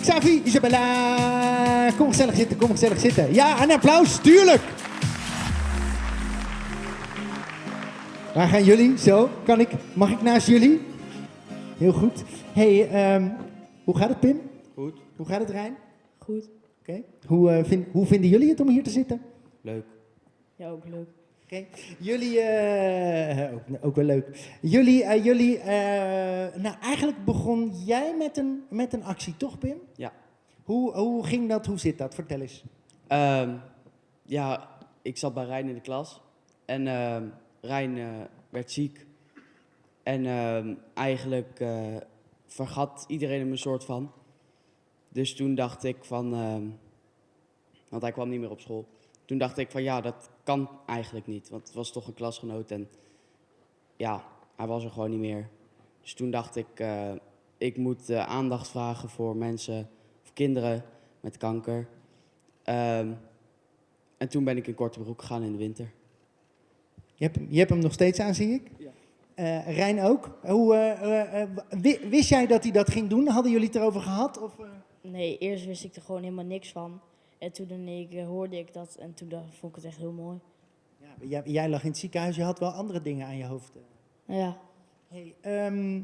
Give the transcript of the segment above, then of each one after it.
Xavi, Isabella. Kom gezellig zitten, kom gezellig zitten. Ja, een applaus, tuurlijk. Waar gaan jullie? Zo, kan ik? Mag ik naast jullie? Heel goed. hey, ehm, hoe gaat het Pim? Goed. Hoe gaat het Rijn? Goed. Oké. Hoe, eh, vind- hoe vinden jullie het om hier te zitten? Leuk. Ja, ook leuk. Jullie, eh, ook, ook wel leuk. Jullie, eh, jullie eh, nou eigenlijk begon jij met een, met een actie, toch Pim? Ja. Hoe, hoe ging dat? Hoe zit dat? Vertel eens. Ehm, ja, ik zat bij Rijn in de klas. En ehm Rijn werd ziek. En ehm, eigenlijk vergat iedereen hem een soort van. Dus toen dacht ik van... want hij kwam niet meer op school. Toen dacht ik van ja, dat kan eigenlijk niet. Want het was toch een klasgenoot en ja, hij was er gewoon niet meer. Dus toen dacht ik, eh, ik moet eh, aandacht vragen voor mensen of kinderen met kanker. Ehm, en toen ben ik in korte broek gegaan in de winter. Je hebt, hem- je hebt hem nog steeds aan, zie ik. Ja. Eh, Rijn ook. Hoe, wi- wist jij dat hij dat ging doen? Hadden jullie het erover gehad? Of, eh? Nee, eerst wist ik er gewoon helemaal niks van. En toen hoorde ik dat en toen dacht, vond ik het echt heel mooi. ja, jij, jij lag in het ziekenhuis, je had wel andere dingen aan je hoofd. ja, Hey, ehm,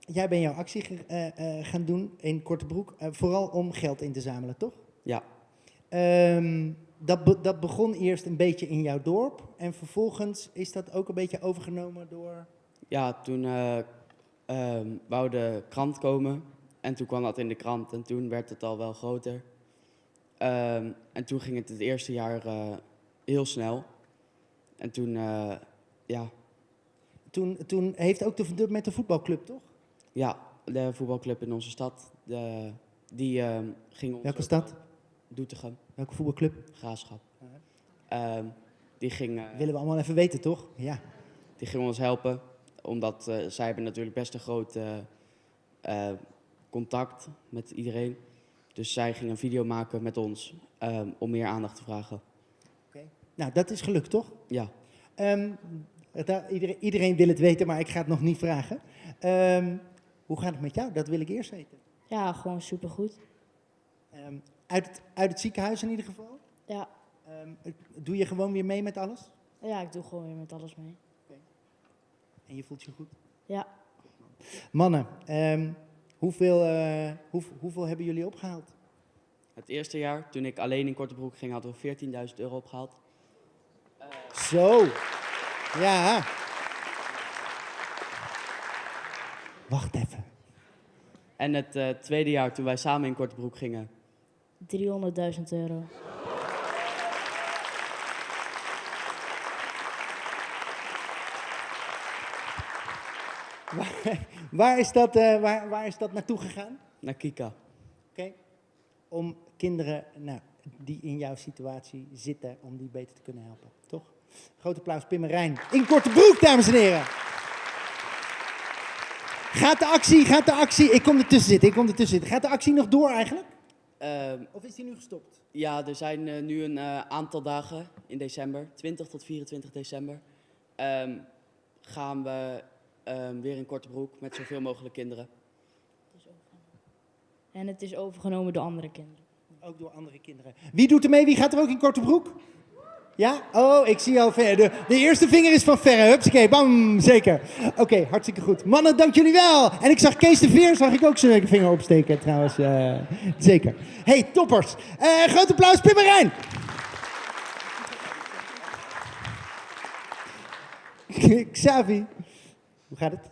jij bent jouw actie ge- eh, eh, gaan doen in Kortebroek, eh vooral om geld in te zamelen, toch? Ja, Ehm, dat, be- dat begon eerst een beetje in jouw dorp en vervolgens is dat ook een beetje overgenomen door... ja toen eh ehm, wou de krant komen. En toen kwam dat in de krant en toen werd het al wel groter. Ehm, en toen ging het het eerste jaar eh, heel snel. En toen, eh, ja, Toen, toen heeft ook de, de- met de voetbalclub, toch? ja, de voetbalclub in onze stad, de, die ehm, ging ons... Welke stad? eh, Doetinchem, Welke voetbalclub? Graafschap. Ehm, die, ging, Willen we allemaal even weten, toch? Ja. die ging ons helpen, omdat zij hebben natuurlijk best een groot contact met iedereen. Dus zij ging een video maken met ons ehm, om meer aandacht te vragen. Nou, dat is gelukt, toch? Ja, Ehm, het- iedereen, iedereen wil het weten, maar ik ga het nog niet vragen. Ehm, hoe gaat het met jou? Dat wil ik eerst weten. ja gewoon supergoed. Ehm, uit, het, uit het ziekenhuis in ieder geval? Ja. Ehm, doe je gewoon weer mee met alles? ja, ik doe gewoon weer met alles mee. En je voelt je goed? Ja, Mannen, ehm, hoeveel, eh, hoe, hoeveel hebben jullie opgehaald? het eerste jaar, toen ik alleen in korte broek ging, hadden we 14.000 euro opgehaald. Zo. Ja. Wacht even. En het eh, tweede jaar, toen wij samen in korte broek gingen, 300.000 euro. Waar, waar, is, dat, eh, waar, waar is dat naartoe gegaan? naar Kika. Oké. Om kinderen nou, die in jouw situatie zitten, om die beter te kunnen helpen. Toch? Groot applaus, Pim en Rijn. In korte broek, dames en heren. Gaat de actie, gaat de actie. Ik kom ertussen zitten, ik kom ertussen zitten. Gaat de actie nog door eigenlijk? Ehm, Of is die nu gestopt? Ja, er zijn eh, nu een eh, aantal dagen in december, 20 tot 24 december, ehm, gaan we ehm, weer in korte broek met zoveel mogelijk kinderen. En het is overgenomen door andere kinderen. Ook door andere kinderen. Wie doet er mee? Wie gaat er ook in korte broek? Ja? Oh, ik zie al ver. De, de eerste vinger is van verre. Hupsakee, bam, zeker. Oké, hartstikke goed. Mannen, dank jullie wel. En ik zag Kees de Veer, zag ik ook zijn vinger opsteken trouwens. eh, zeker. hey, toppers. Eh groot applaus, Pim en Rijn. Xavi, hoe gaat het?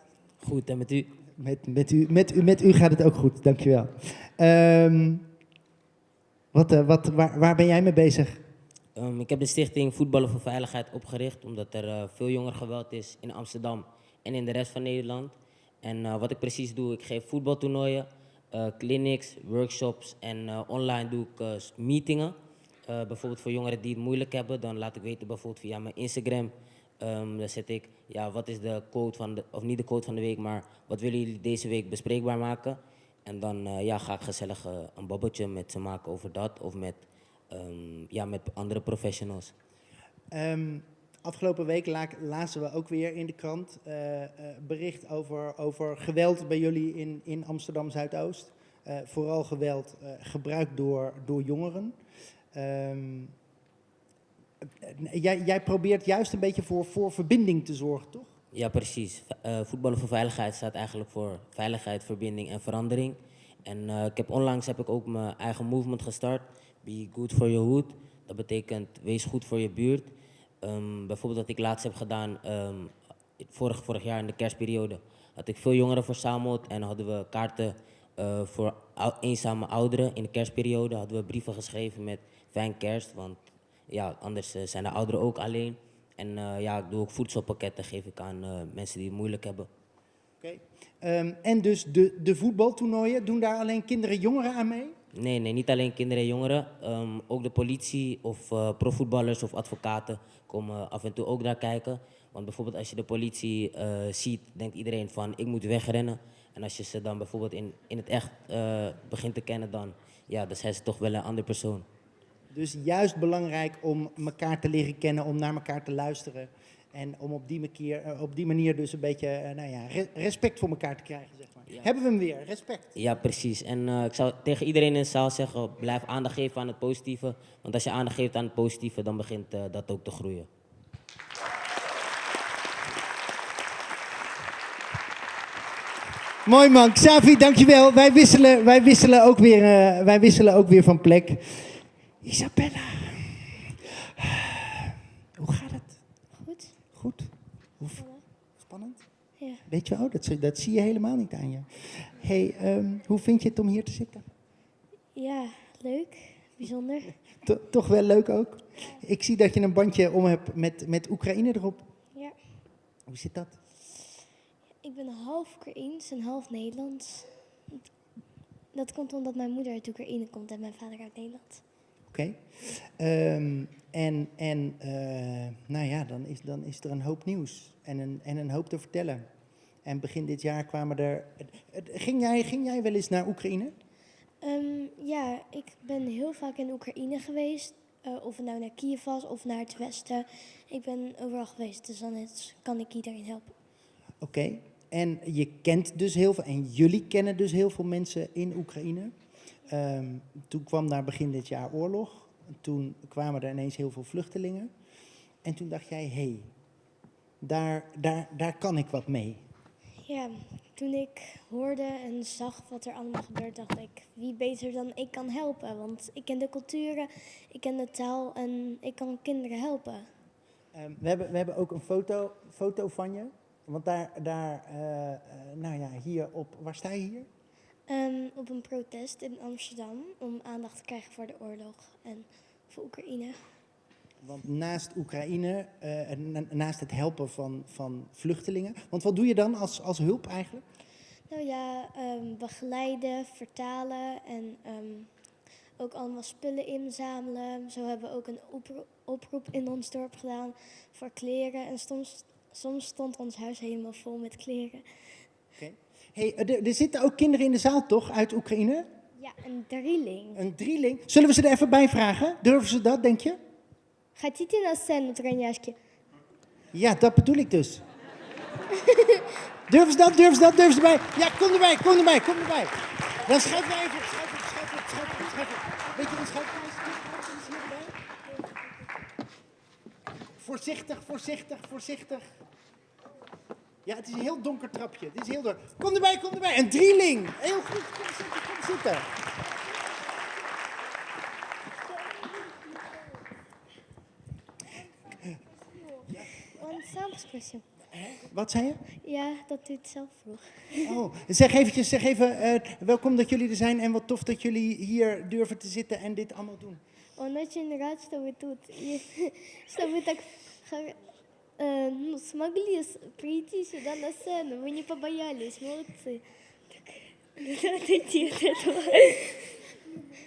Goed, en met u? Met, met, u, met, u, met u gaat het ook goed, dankjewel. Ehm wat, eh, wat, waar, waar ben jij mee bezig? Ehm, ik heb de stichting Voetballen voor Veiligheid opgericht omdat er eh, veel jongerengeweld is in Amsterdam en in de rest van Nederland. En eh, wat ik precies doe, ik geef voetbaltoernooien, clinics, workshops en online doe ik meetingen. Bijvoorbeeld voor jongeren die het moeilijk hebben, dan laat ik weten bijvoorbeeld via mijn Instagram. Ehm dan zet ik, ja, wat is de quote van de, of niet de quote van de week, maar wat willen jullie deze week bespreekbaar maken? En dan eh, ja, ga ik gezellig eh, een babbeltje met ze maken over dat of met, ehm, ja, met andere professionals. Ehm, afgelopen week la lazen we ook weer in de krant eh, bericht over, over geweld bij jullie in, in Amsterdam Zuidoost. vooral geweld gebruikt door, door jongeren. Jij, jij probeert juist een beetje voor, voor verbinding te zorgen, toch? Ja, precies. Eh, voetballen voor veiligheid staat eigenlijk voor veiligheid, verbinding en verandering. En eh, ik heb onlangs heb ik ook mijn eigen movement gestart. Be good for your hood. Dat betekent wees goed voor je buurt. Ehm, bijvoorbeeld wat ik laatst heb gedaan, ehm, vorig, vorig jaar in de kerstperiode, had ik veel jongeren verzameld en hadden we kaarten eh, voor eenzame ouderen. In de kerstperiode hadden we brieven geschreven met fijn kerst, want ja, anders eh, zijn de ouderen ook alleen. En eh, ja, ik doe ook voedselpakketten, geef ik aan eh, mensen die het moeilijk hebben. Oké. Ehm, en dus de, de voetbaltoernooien, doen daar alleen kinderen, jongeren aan mee? Nee, nee, niet alleen kinderen en jongeren. Ehm, ook de politie of eh, profvoetballers of advocaten komen af en toe ook daar kijken. Want bijvoorbeeld als je de politie ziet, denkt iedereen van ik moet wegrennen. En als je ze dan bijvoorbeeld in, in het echt begint te kennen, dan, ja, dan zijn ze toch wel een andere persoon. Dus juist belangrijk om elkaar te leren kennen, om naar elkaar te luisteren. En om op die manier, eh, op die manier dus een beetje eh, nou ja, re- respect voor elkaar te krijgen, zeg maar. Ja. Hebben we hem weer, respect. Ja, precies. En eh, ik zou tegen iedereen in de zaal zeggen, blijf aandacht geven aan het positieve. Want als je aandacht geeft aan het positieve, dan begint dat ook te groeien. Mooi man, Xavi, dankjewel. Wij wisselen, wij wisselen, ook, weer, wij wisselen ook weer van plek. Isabella, hoe gaat het? Goed? Goed? Hoe, spannend? Ja. Weet je, oh, dat, zie- dat zie je helemaal niet aan je. hey, ehm, hoe vind je het om hier te zitten? Ja, leuk. Bijzonder. To- toch wel leuk ook? Ik zie dat je een bandje om hebt met, met Oekraïne erop. Ja. Hoe zit dat? Ik ben half Oekraïens en half Nederlands. Dat komt omdat mijn moeder uit Oekraïne komt en mijn vader uit Nederland. Oké. Ehm, en en eh, nou ja, dan is, dan is er een hoop nieuws en een, en een hoop te vertellen. En begin dit jaar kwamen er. Ging jij, ging jij wel eens naar Oekraïne? Ehm, ja, ik ben heel vaak in Oekraïne geweest. eh, of het nou naar Kiev was of naar het westen. Ik ben overal geweest, dus dan kan ik iedereen helpen. Oké. En je kent dus heel veel, en jullie kennen dus heel veel mensen in Oekraïne. Ehm, toen kwam daar begin dit jaar oorlog. Toen kwamen er ineens heel veel vluchtelingen. En toen dacht jij, hé, hey, daar, daar, daar kan ik wat mee. Ja, toen ik hoorde en zag wat er allemaal gebeurt, dacht ik, wie beter dan ik kan helpen? Want ik ken de culturen, ik ken de taal en ik kan kinderen helpen. Ehm, we, hebben, we hebben ook een foto, foto van je. Want daar, daar eh, eh, nou ja, hier op, waar sta je hier? Ehm, op een protest in Amsterdam om aandacht te krijgen voor de oorlog en voor Oekraïne. Want naast Oekraïne, eh, en naast het helpen van, van vluchtelingen. Want wat doe je dan als, als hulp eigenlijk? Nou ja, ehm, begeleiden, vertalen en ehm, ook allemaal spullen inzamelen. Zo hebben we ook een opro- oproep in ons dorp gedaan voor kleren. En soms, soms stond ons huis helemaal vol met kleren. Hey, eh, er, er zitten ook kinderen in de zaal toch, uit Oekraïne? Ja, een drieling. Een drieling. Zullen we ze er even bij vragen? Durven ze dat, denk je? Хотите на сцену, тройняшки? Ja, dat bedoel ik dus. durven ze dat, durven ze dat, durven ze erbij? Ja, kom erbij, kom erbij, kom erbij. Dan schuif jij even op, schuif op, schuif op, schuif op, schuif op. Weet je, een schuifkruis, schuifkruis hierbij. Voorzichtig, voorzichtig, voorzichtig. Ja, het is een heel donker trapje. Het is heel donker. Kom erbij, kom erbij. Een drieling. Heel goed. Kom zitten, kom zitten. Wat zei je? Ja, dat u het zelf vroeg. Oh, zeg eventjes, zeg even, uh, welkom dat jullie er zijn en wat tof dat jullie hier durven te zitten en dit allemaal doen. Omdat je inderdaad zo doet. Zo moet ik э, ну, смогли с- прийти сюда на сцену. Вы не побоялись. Молодцы. Так, надо отойти от этого.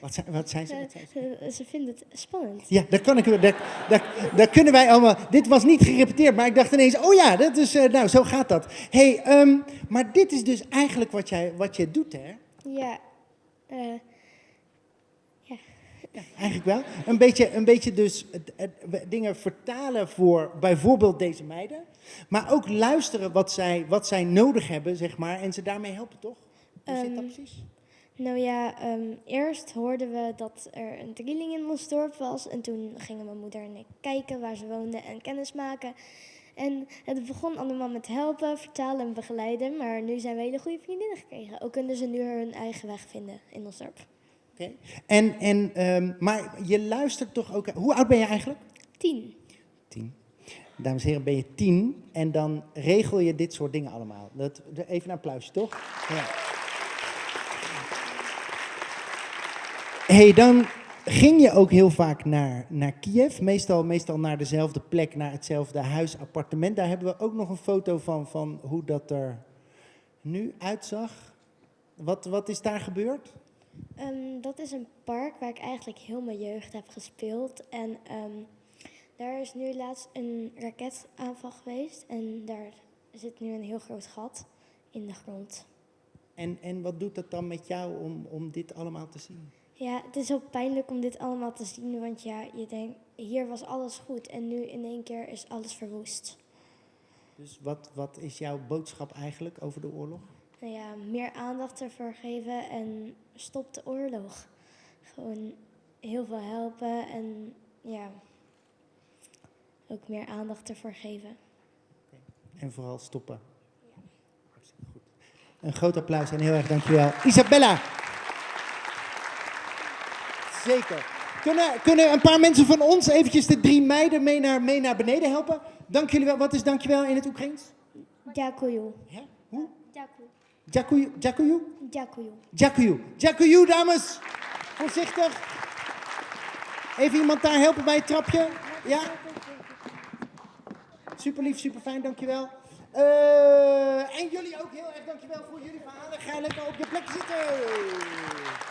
Wat zei, wat zei ze? Wat zei ze? Э, Ze vinden het spannend. Ja, daar, kan ik, daar, daar, daar kunnen wij allemaal. Dit was niet gerepeteerd, maar ik dacht ineens: oh ja, dat is, eh, nou, zo gaat dat. hey, ehm, maar dit is dus eigenlijk wat jij, wat jij doet, hè? Ja. eh, Ja, eigenlijk wel. Een beetje, een beetje dus het- het- dingen vertalen voor bijvoorbeeld deze meiden. Maar ook luisteren wat zij, wat zij nodig hebben, zeg maar. En ze daarmee helpen, toch? Hoe zit dat Ehm, precies? Nou ja, ehm, eerst hoorden we dat er een drieling in ons dorp was. En toen gingen mijn moeder en ik kijken waar ze woonden en kennis maken. En het begon allemaal met helpen, vertalen en begeleiden. Maar nu zijn we hele goede vriendinnen gekregen. Ook kunnen ze nu hun eigen weg vinden in ons dorp. En, en, ehm, maar je luistert toch ook... Hoe oud ben je eigenlijk? Tien. Tien. Dames en heren, ben je tien en dan regel je dit soort dingen allemaal. Dat, even een applausje, toch? Ja. hey, dan ging je ook heel vaak naar, naar Kiev. Meestal, meestal naar dezelfde plek, naar hetzelfde huis, appartement. Daar hebben we ook nog een foto van, van hoe dat er nu uitzag. Wat, wat is daar gebeurd? Ehm, dat is een park waar ik eigenlijk heel mijn jeugd heb gespeeld. En ehm, daar is nu laatst een raketaanval geweest. En daar zit nu een heel groot gat in de grond. En, en wat doet dat dan met jou om, om dit allemaal te zien? Ja, het is heel pijnlijk om dit allemaal te zien. Want ja, je denkt, hier was alles goed. En nu in één keer is alles verwoest. Dus wat, wat is jouw boodschap eigenlijk over de oorlog? nou ja, meer aandacht ervoor geven en stop de oorlog. Gewoon heel veel helpen en ja, ook meer aandacht ervoor geven. En vooral stoppen. Een groot applaus en heel erg dankjewel. Isabella. Zeker. Kunnen, kunnen een paar mensen van ons eventjes de drie meiden mee naar, mee naar beneden helpen? Dank jullie wel. Wat is dankjewel in het Oekraïens? Dankjewel. Hoe? Dankjewel. Дякую. Дякую? Дякую. Дякую. Дякую, dames. Voorzichtig. Even iemand daar helpen bij het trapje. Ja? Super lief, super fijn, dankjewel. Eh en jullie ook heel erg dankjewel voor jullie verhalen. Ga lekker op je plek zitten.